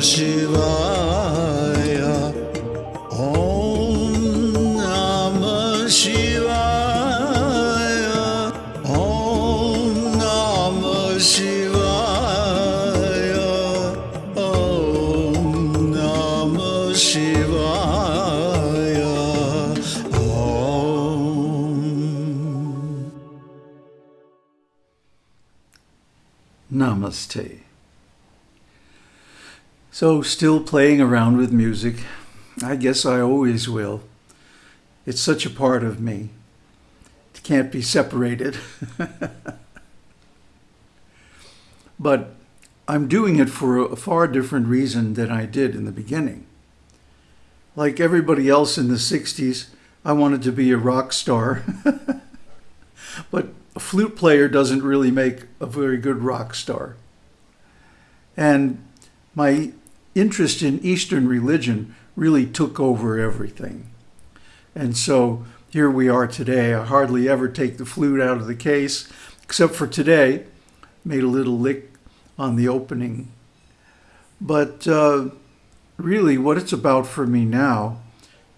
Shivaya. Om Namah Shivaya. Om Namah Shivaya. Om Namah Shivaya. Om. Namaste. So, still playing around with music. I guess I always will. It's such a part of me. It can't be separated. but I'm doing it for a far different reason than I did in the beginning. Like everybody else in the 60s, I wanted to be a rock star. but a flute player doesn't really make a very good rock star. And my interest in Eastern religion really took over everything. And so here we are today. I hardly ever take the flute out of the case, except for today. Made a little lick on the opening. But uh, really, what it's about for me now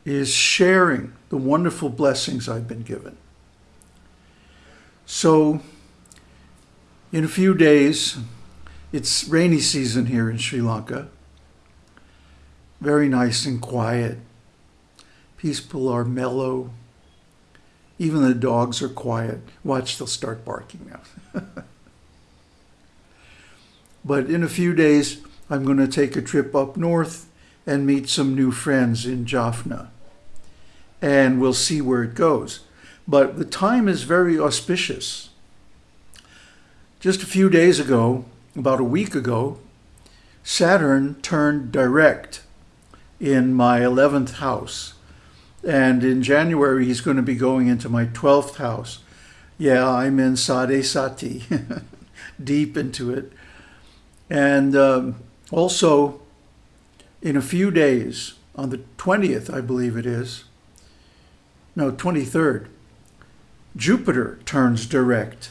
is sharing the wonderful blessings I've been given. So, in a few days, it's rainy season here in Sri Lanka. Very nice and quiet. Peaceful are mellow. Even the dogs are quiet. Watch, they'll start barking now. but in a few days, I'm going to take a trip up north and meet some new friends in Jaffna. And we'll see where it goes. But the time is very auspicious. Just a few days ago, about a week ago, Saturn turned direct in my 11th house. And in January, he's going to be going into my 12th house. Yeah, I'm in Sade Sati, deep into it. And um, also, in a few days, on the 20th, I believe it is, no, 23rd, Jupiter turns direct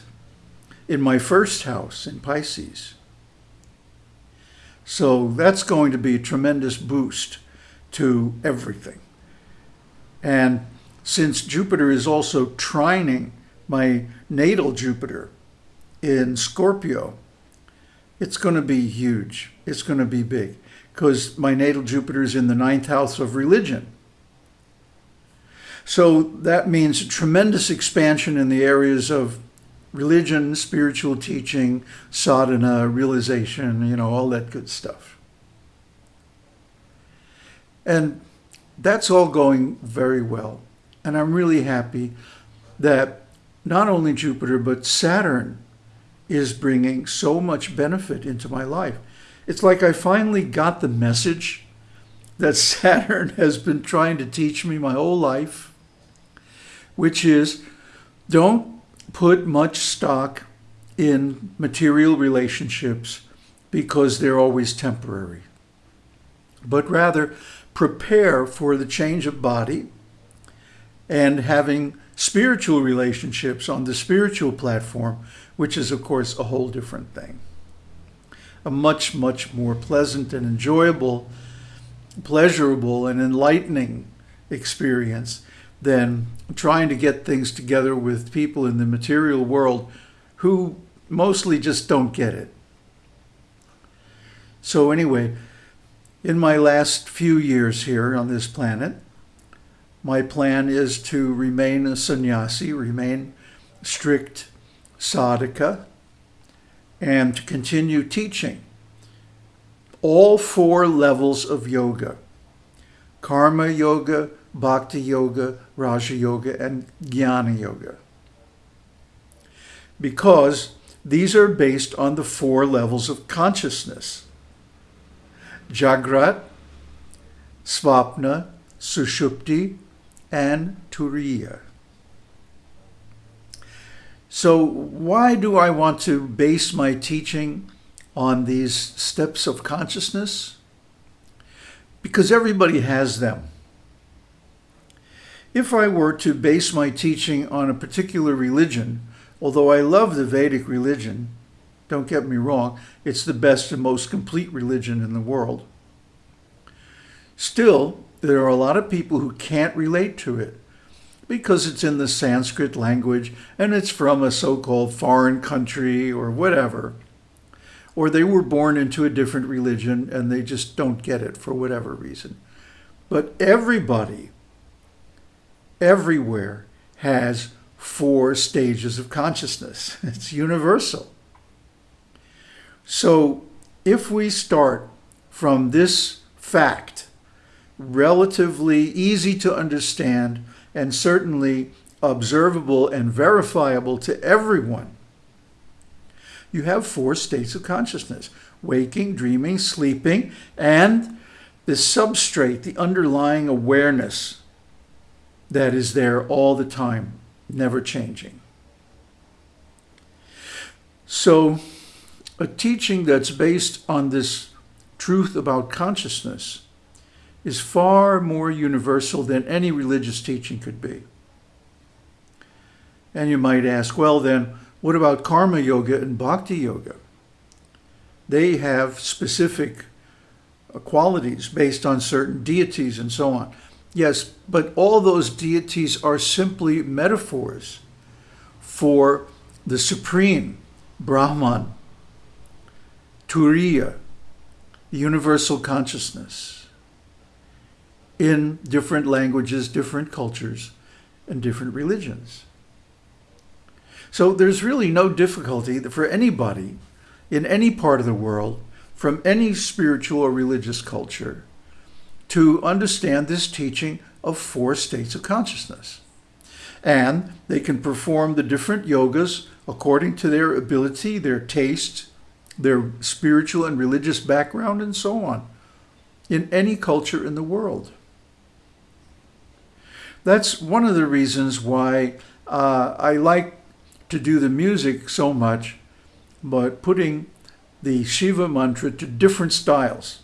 in my first house in Pisces. So that's going to be a tremendous boost to everything. And since Jupiter is also trining my natal Jupiter in Scorpio, it's going to be huge. It's going to be big because my natal Jupiter is in the ninth house of religion. So that means a tremendous expansion in the areas of religion, spiritual teaching, sadhana, realization, you know, all that good stuff. And that's all going very well. And I'm really happy that not only Jupiter, but Saturn is bringing so much benefit into my life. It's like I finally got the message that Saturn has been trying to teach me my whole life, which is don't put much stock in material relationships because they're always temporary, but rather prepare for the change of body and having spiritual relationships on the spiritual platform, which is, of course, a whole different thing. A much, much more pleasant and enjoyable, pleasurable and enlightening experience than trying to get things together with people in the material world who mostly just don't get it. So anyway, in my last few years here on this planet, my plan is to remain a sannyasi, remain strict sadhaka, and to continue teaching all four levels of yoga karma yoga, bhakti yoga, raja yoga, and jnana yoga. Because these are based on the four levels of consciousness Jagrat, Svapna, Sushupti, and Turiya. So why do I want to base my teaching on these steps of consciousness? Because everybody has them. If I were to base my teaching on a particular religion, although I love the Vedic religion, don't get me wrong, it's the best and most complete religion in the world. Still, there are a lot of people who can't relate to it because it's in the Sanskrit language and it's from a so-called foreign country or whatever. Or they were born into a different religion and they just don't get it for whatever reason. But everybody, everywhere, has four stages of consciousness. It's universal. So if we start from this fact, relatively easy to understand and certainly observable and verifiable to everyone, you have four states of consciousness, waking, dreaming, sleeping, and the substrate, the underlying awareness that is there all the time, never changing. So a teaching that's based on this truth about consciousness is far more universal than any religious teaching could be. And you might ask, well then, what about karma yoga and bhakti yoga? They have specific qualities based on certain deities and so on. Yes, but all those deities are simply metaphors for the supreme Brahman, Turiya, universal consciousness in different languages, different cultures, and different religions. So there's really no difficulty for anybody in any part of the world from any spiritual or religious culture to understand this teaching of four states of consciousness. And they can perform the different yogas according to their ability, their taste, their spiritual and religious background, and so on, in any culture in the world. That's one of the reasons why uh, I like to do the music so much, but putting the Shiva mantra to different styles.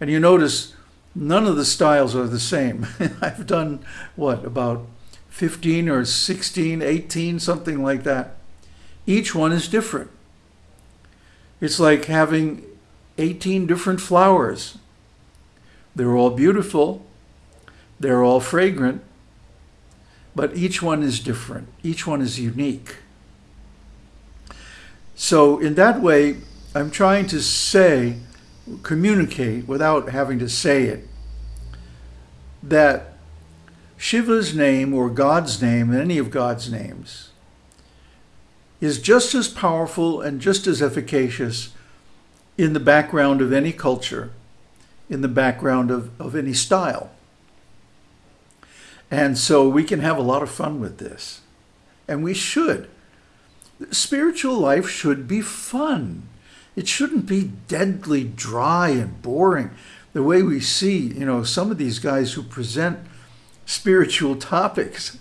And you notice none of the styles are the same. I've done, what, about 15 or 16, 18, something like that. Each one is different. It's like having 18 different flowers. They're all beautiful. They're all fragrant. But each one is different. Each one is unique. So in that way, I'm trying to say, communicate without having to say it, that Shiva's name or God's name, any of God's names, is just as powerful and just as efficacious in the background of any culture, in the background of, of any style. And so we can have a lot of fun with this. And we should. Spiritual life should be fun. It shouldn't be deadly dry and boring. The way we see, you know, some of these guys who present spiritual topics.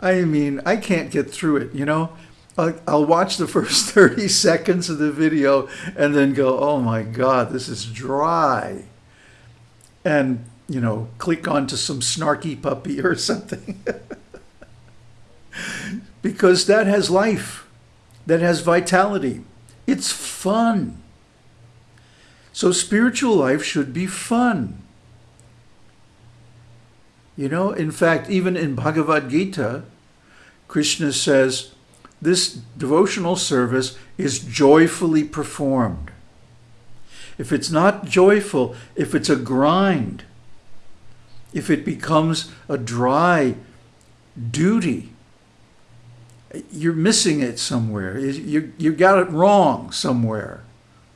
I mean, I can't get through it, you know. I'll watch the first 30 seconds of the video and then go, oh my God, this is dry. And, you know, click onto some snarky puppy or something. because that has life, that has vitality. It's fun. So spiritual life should be fun. You know, in fact, even in Bhagavad Gita, Krishna says, this devotional service is joyfully performed. If it's not joyful, if it's a grind, if it becomes a dry duty, you're missing it somewhere. You, you got it wrong somewhere.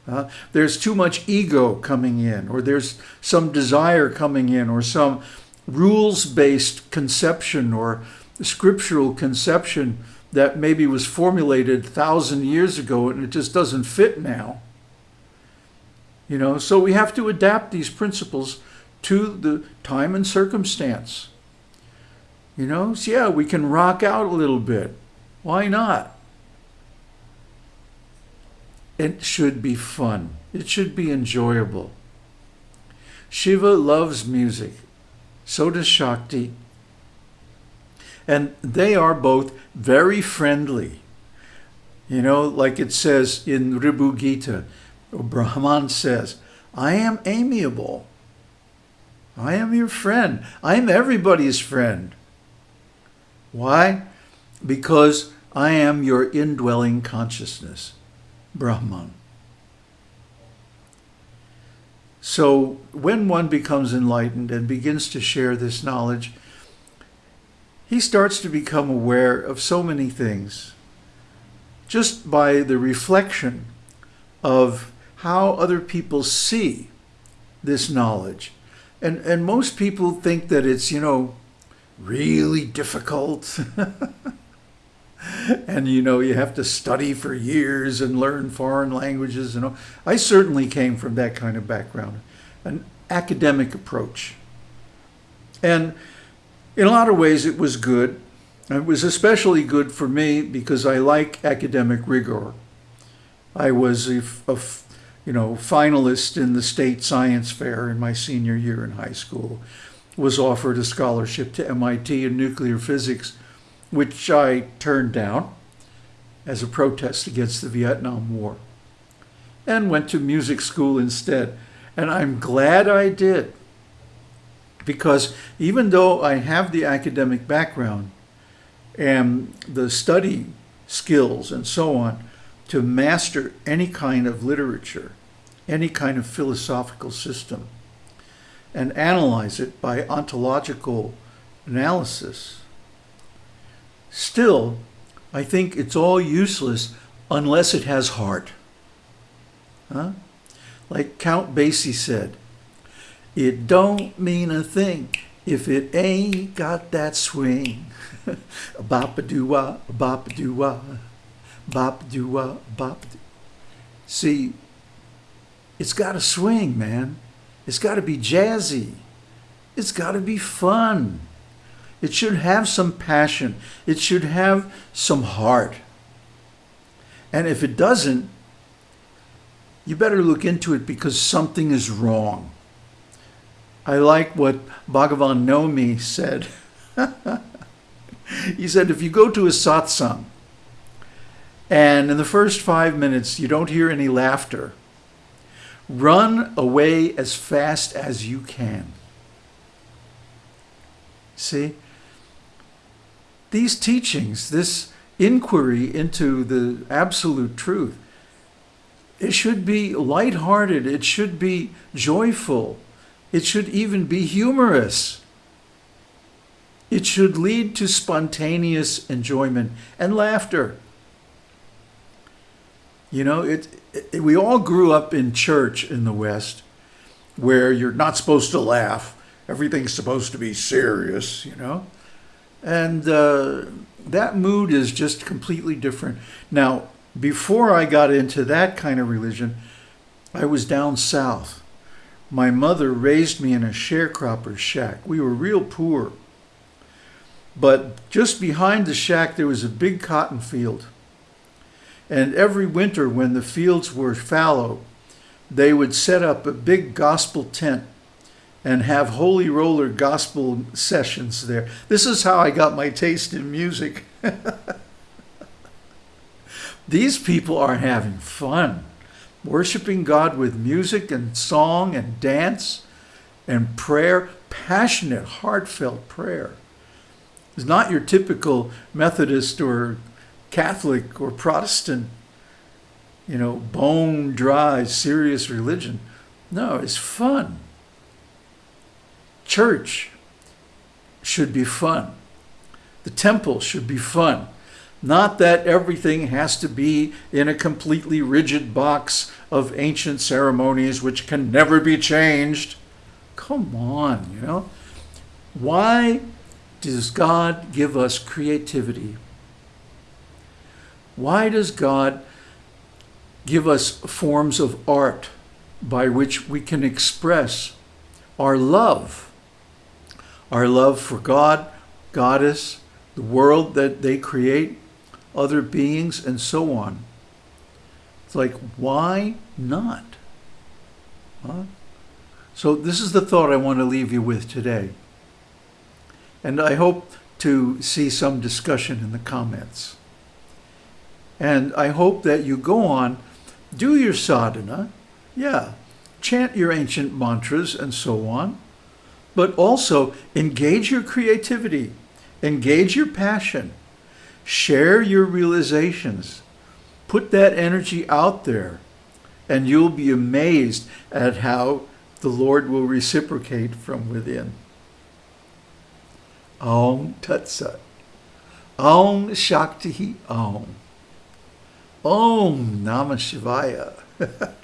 Uh, there's too much ego coming in, or there's some desire coming in, or some rules-based conception or scriptural conception that maybe was formulated thousand years ago and it just doesn't fit now. You know, so we have to adapt these principles to the time and circumstance. You know, so yeah, we can rock out a little bit. Why not? It should be fun. It should be enjoyable. Shiva loves music. So does Shakti. And they are both very friendly. You know, like it says in Ribhu Gita, Brahman says, I am amiable. I am your friend. I am everybody's friend. Why? Because I am your indwelling consciousness, Brahman. So when one becomes enlightened and begins to share this knowledge, he starts to become aware of so many things just by the reflection of how other people see this knowledge. And, and most people think that it's, you know, really difficult. and, you know, you have to study for years and learn foreign languages. And all. I certainly came from that kind of background, an academic approach. And in a lot of ways, it was good. It was especially good for me because I like academic rigor. I was a, a you know, finalist in the state science fair in my senior year in high school, was offered a scholarship to MIT in nuclear physics, which I turned down as a protest against the Vietnam War, and went to music school instead. And I'm glad I did, because even though I have the academic background and the study skills and so on, to master any kind of literature, any kind of philosophical system, and analyze it by ontological analysis. Still, I think it's all useless unless it has heart. Huh? Like Count Basie said, it don't mean a thing if it ain't got that swing. Bop-a-doo-wah, bop-a-doo-wah bop do wah bop. See, it's got to swing, man. It's got to be jazzy. It's got to be fun. It should have some passion. It should have some heart. And if it doesn't, you better look into it because something is wrong. I like what Bhagavan Nomi said. he said, if you go to a satsang and in the first five minutes, you don't hear any laughter. Run away as fast as you can. See? These teachings, this inquiry into the absolute truth, it should be lighthearted. It should be joyful. It should even be humorous. It should lead to spontaneous enjoyment and laughter. You know, it, it, we all grew up in church in the West where you're not supposed to laugh. Everything's supposed to be serious, you know. And uh, that mood is just completely different. Now, before I got into that kind of religion, I was down south. My mother raised me in a sharecropper's shack. We were real poor. But just behind the shack, there was a big cotton field. And every winter when the fields were fallow, they would set up a big gospel tent and have holy roller gospel sessions there. This is how I got my taste in music. These people are having fun, worshiping God with music and song and dance and prayer, passionate, heartfelt prayer. It's not your typical Methodist or Catholic or Protestant, you know, bone dry, serious religion. No, it's fun. Church should be fun. The temple should be fun. Not that everything has to be in a completely rigid box of ancient ceremonies which can never be changed. Come on, you know. Why does God give us creativity? Why does God give us forms of art by which we can express our love? Our love for God, Goddess, the world that they create, other beings, and so on. It's like, why not? Huh? So this is the thought I want to leave you with today. And I hope to see some discussion in the comments. And I hope that you go on, do your sadhana, yeah, chant your ancient mantras and so on, but also engage your creativity, engage your passion, share your realizations, put that energy out there, and you'll be amazed at how the Lord will reciprocate from within. Om Tat Sat. Om Shakti Om. Om Namah Shivaya.